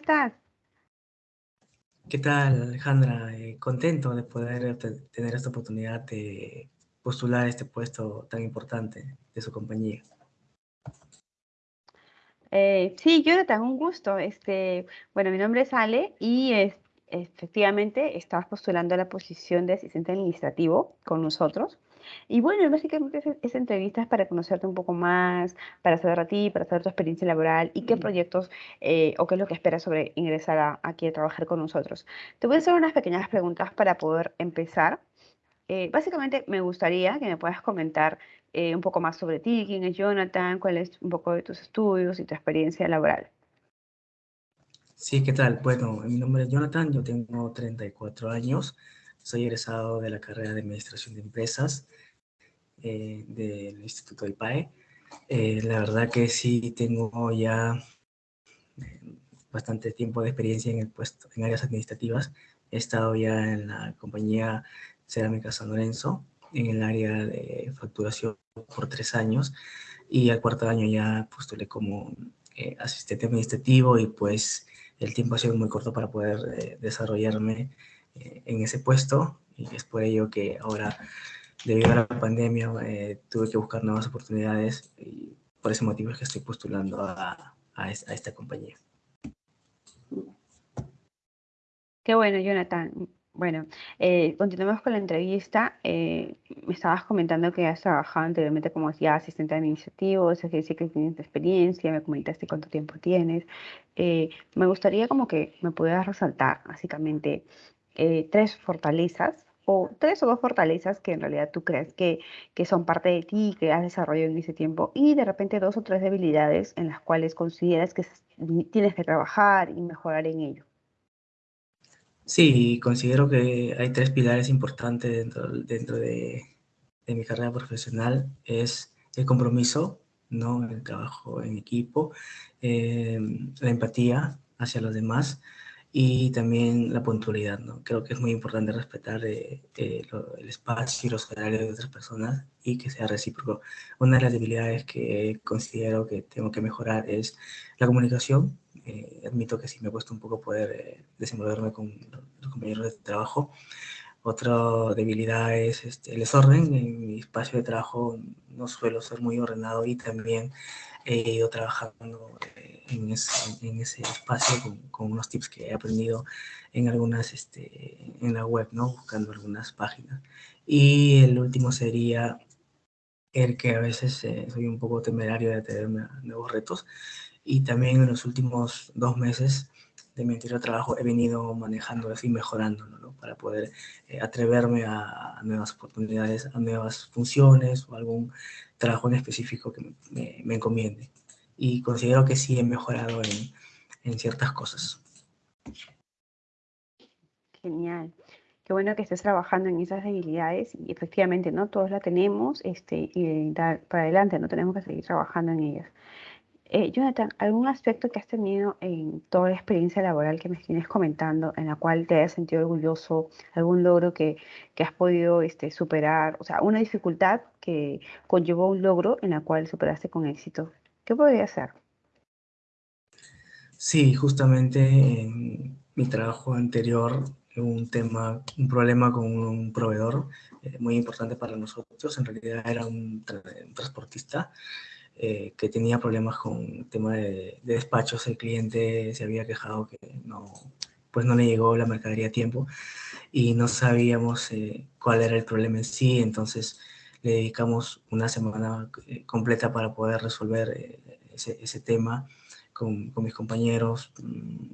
estás? ¿Qué tal, Alejandra? Eh, contento de poder tener esta oportunidad de postular este puesto tan importante de su compañía. Eh, sí, Jonathan, un gusto. Este, bueno, mi nombre es Ale y efectivamente estabas postulando a la posición de asistente administrativo con nosotros. Y bueno, básicamente esa, entrevista es para conocerte un poco más, para saber a ti, para saber tu experiencia laboral y qué proyectos eh, o qué es lo que esperas sobre ingresar aquí a trabajar con nosotros. Te voy a hacer unas pequeñas preguntas para poder empezar. Eh, básicamente me gustaría que me puedas comentar eh, un poco más sobre ti, quién es Jonathan, cuál es un poco de tus estudios y tu experiencia laboral. Sí, ¿qué tal? Bueno, mi nombre es Jonathan, yo tengo 34 años, soy egresado de la carrera de Administración de Empresas eh, del Instituto IPAE. Eh, la verdad que sí tengo ya bastante tiempo de experiencia en el puesto, en áreas administrativas. He estado ya en la compañía Cerámica San Lorenzo, en el área de facturación por tres años y al cuarto año ya postulé como eh, asistente administrativo y pues el tiempo ha sido muy corto para poder eh, desarrollarme eh, en ese puesto y es por ello que ahora debido a la pandemia tuve que buscar nuevas oportunidades y por ese motivo es que estoy postulando a, a esta compañía. Qué bueno, Jonathan. Bueno, eh, continuamos con la entrevista. Eh, me estabas comentando que has trabajado anteriormente como ya asistente administrativo, eso quiere decir que tienes experiencia, me comentaste cuánto tiempo tienes. Eh, me gustaría como que me pudieras resaltar básicamente tres fortalezas o tres o dos fortalezas que en realidad tú crees que, que son parte de ti, que has desarrollado en ese tiempo y de repente dos o tres debilidades en las cuales consideras que tienes que trabajar y mejorar en ello. Sí, considero que hay tres pilares importantes dentro, dentro de, mi carrera profesional. Es el compromiso, ¿no? el trabajo en equipo, eh, la empatía hacia los demás y también la puntualidad. ¿no? Creo que es muy importante respetar eh, eh, el espacio y los horarios de otras personas y que sea recíproco. Una de las debilidades que considero que tengo que mejorar es la comunicación eh, admito que sí me cuesta un poco poder eh, desenvolverme con los compañeros de trabajo. Otra debilidad es este, el desorden. En mi espacio de trabajo no suelo ser muy ordenado y también he ido trabajando eh, en, ese, en, ese, espacio con, con, unos tips que he aprendido en algunas, este, en la web, ¿no? Buscando algunas páginas. Y el último sería el que a veces soy un poco temerario de a nuevos retos y también en los últimos dos meses de mi anterior trabajo he venido manejando y mejorándolo, ¿no? Para poder eh, atreverme a, nuevas oportunidades, a nuevas funciones o algún trabajo en específico que me, me, encomiende. Y considero que sí he mejorado en, en ciertas cosas. Genial. Qué bueno que estés trabajando en esas debilidades y efectivamente, ¿no? Todos la tenemos este, y dar para adelante, no tenemos que seguir trabajando en ellas. Eh, Jonathan, ¿algún aspecto que has tenido en toda la experiencia laboral que me tienes comentando, en la cual te hayas sentido orgulloso, algún logro que, que has podido este, superar, o sea, una dificultad que conllevó un logro en la cual superaste con éxito? ¿Qué podría ser? Sí, justamente en mi trabajo anterior un tema, un problema con un proveedor eh, muy importante para nosotros. En realidad era un transportista eh, que tenía problemas con tema de, despachos. El cliente se había quejado que no, pues no le llegó la mercadería a tiempo y no sabíamos eh, cuál era el problema en sí. Entonces le dedicamos una semana eh, completa para poder resolver ese, tema con, mis compañeros. Mm,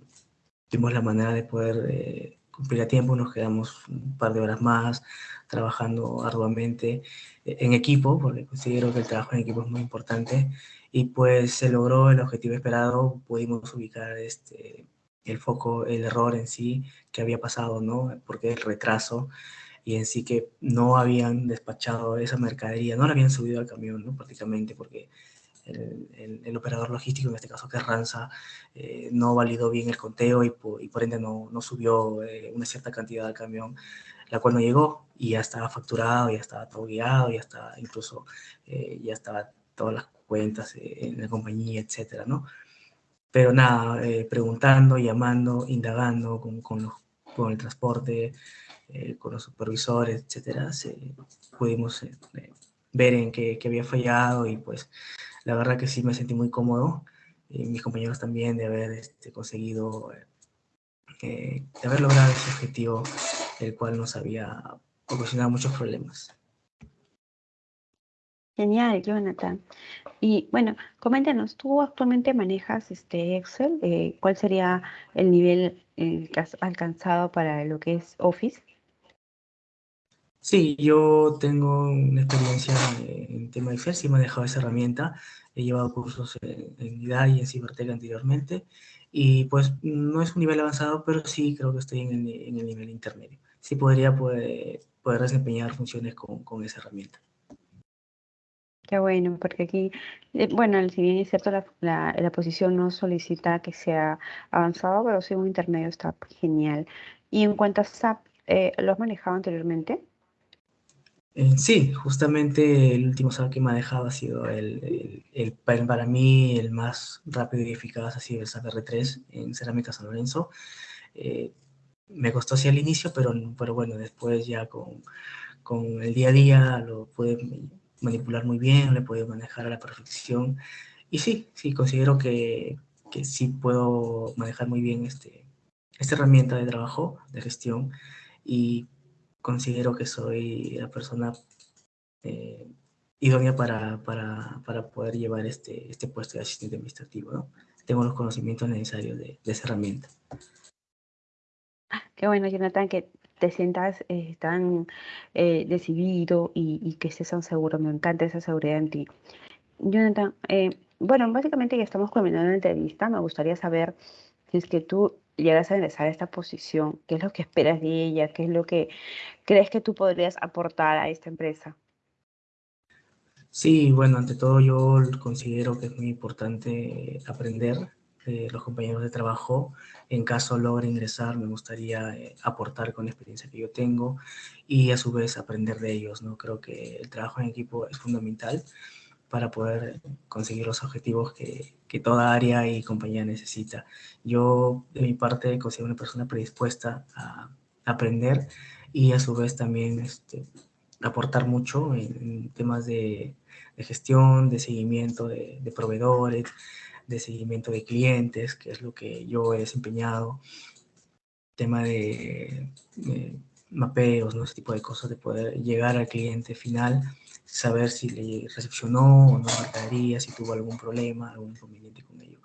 tuvimos la manera de poder cumplir a tiempo, nos quedamos un par de horas más trabajando arduamente eh, en equipo, porque considero que el trabajo en equipo es muy importante, y pues se logró el objetivo esperado, pudimos ubicar este, el foco, el error en sí que había pasado, ¿no? Porque el retraso y en sí que no habían despachado esa mercadería, no la habían subido al camión, ¿no? Prácticamente porque el, operador logístico, en este caso que es Ranza, eh, no validó bien el conteo y por, y por ende no, no subió eh, una cierta cantidad al camión, la cual no llegó y ya estaba facturado, ya estaba todo guiado, ya estaba incluso, eh, ya estaba todas las cuentas en la compañía, etcétera, ¿no? pero nada, eh, preguntando, llamando, indagando con, con, con el transporte, eh, con los supervisores, etcétera, pudimos eh, ver en qué, había fallado y pues la verdad que sí me sentí muy cómodo y mis compañeros también de haber este, conseguido, de haber logrado ese objetivo, el cual nos había ocasionado muchos problemas. Genial, Jonathan. Y bueno, coméntanos, ¿tú actualmente manejas este Excel? Eh, ¿Cuál sería el nivel eh, que has alcanzado para lo que es Office? Sí, yo tengo una experiencia en tema de Excel, sí he manejado esa herramienta, he llevado cursos en, IDA y en Cibertech anteriormente, y pues no es un nivel avanzado, pero sí creo que estoy en el, en el nivel intermedio. Sí podría poder, poder desempeñar funciones con, con esa herramienta. Qué bueno, porque aquí, eh, bueno, si bien es cierto, la, la, posición no solicita que sea avanzado, pero sí un intermedio está genial. Y en cuanto a SAP, eh, ¿lo has manejado anteriormente? Eh, sí, justamente el último SAP que he manejado ha sido el, el, para mí el más rápido y eficaz, ha sido el SAP R3 en Cerámica San Lorenzo. me costó así al inicio, pero, pero bueno, después ya con, con el día a día lo pude manipular muy bien, le puedo manejar a la perfección. Y sí, sí, considero que, que sí puedo manejar muy bien este, esta herramienta de trabajo, de gestión, y considero que soy la persona eh, idónea para, para, para, poder llevar este, este puesto de asistente administrativo. ¿no? Tengo los conocimientos necesarios de, de esa herramienta. Qué bueno, Jonathan, que te sientas eh, tan eh, decidido y, que estés tan seguro. Me encanta esa seguridad en ti. Jonathan, eh, bueno, básicamente ya estamos culminando la entrevista. Me gustaría saber si es que tú llegas a ingresar a esta posición, ¿qué es lo que esperas de ella? ¿Qué es lo que crees que tú podrías aportar a esta empresa? Sí, bueno, ante todo yo considero que es muy importante aprender los compañeros de trabajo. En caso logre ingresar, me gustaría eh, aportar con la experiencia que yo tengo y a su vez aprender de ellos. ¿no? Creo que el trabajo en equipo es fundamental para poder conseguir los objetivos que, que, toda área y compañía necesita. Yo, de mi parte, considero una persona predispuesta a aprender y a su vez también este, aportar mucho en, temas de, gestión, de seguimiento de proveedores, de seguimiento de clientes, que es lo que yo he desempeñado, tema de, mapeos, ¿no? ese tipo de cosas, de poder llegar al cliente final, saber si le recepcionó o no mercadería, si tuvo algún problema, algún inconveniente con ello.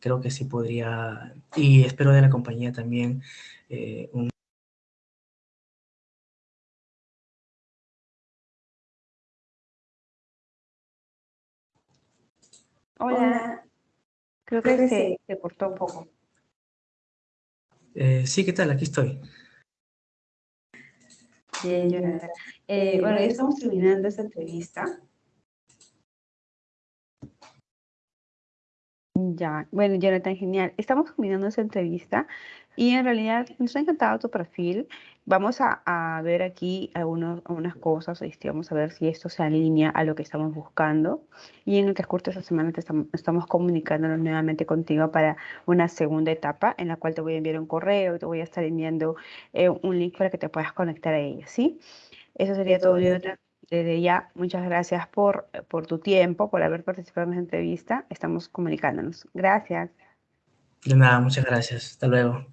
Creo que sí podría, y espero de la compañía también eh, un Hola. Creo que se, se cortó un poco. Eh, sí, ¿qué tal? Aquí estoy. Bien, Jonathan. Eh, bueno, ya estamos terminando esta entrevista. Ya, bueno, Jonathan, genial. Estamos terminando esta entrevista y en realidad nos ha encantado tu perfil. Vamos a, ver aquí algunos, algunas cosas, este, vamos a ver si esto se alinea a lo que estamos buscando. Y en el transcurso de esta semana estamos, estamos comunicándonos nuevamente contigo para una segunda etapa en la cual te voy a enviar un correo, te voy a estar enviando eh, un link para que te puedas conectar a ella, ¿sí? Eso sería todo. Desde ya, muchas gracias por, por tu tiempo, por haber participado en esta entrevista. Estamos comunicándonos. Gracias. De nada, muchas gracias. Hasta luego.